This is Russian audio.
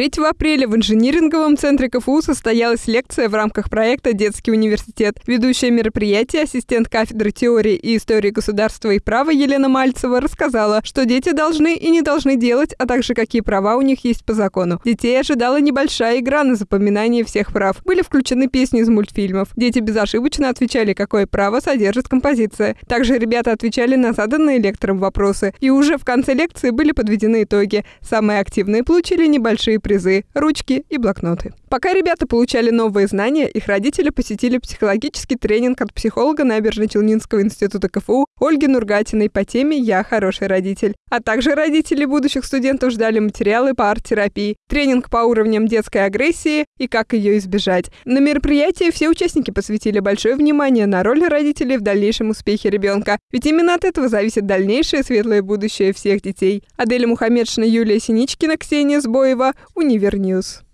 3 апреля в инжиниринговом центре КФУ состоялась лекция в рамках проекта «Детский университет». Ведущее мероприятие, ассистент кафедры теории и истории государства и права Елена Мальцева рассказала, что дети должны и не должны делать, а также какие права у них есть по закону. Детей ожидала небольшая игра на запоминание всех прав. Были включены песни из мультфильмов. Дети безошибочно отвечали, какое право содержит композиция. Также ребята отвечали на заданные лектором вопросы. И уже в конце лекции были подведены итоги. Самые активные получили небольшие призы – ручки и блокноты. Пока ребята получали новые знания, их родители посетили психологический тренинг от психолога Набережно-Челнинского института КФУ Ольги Нургатиной по теме «Я хороший родитель». А также родители будущих студентов ждали материалы по арт-терапии, тренинг по уровням детской агрессии и как ее избежать. На мероприятии все участники посвятили большое внимание на роль родителей в дальнейшем успехе ребенка, ведь именно от этого зависит дальнейшее светлое будущее всех детей. Аделя Мухаммедшина, Юлия Синичкина, Ксения Сбоева, Универньюз.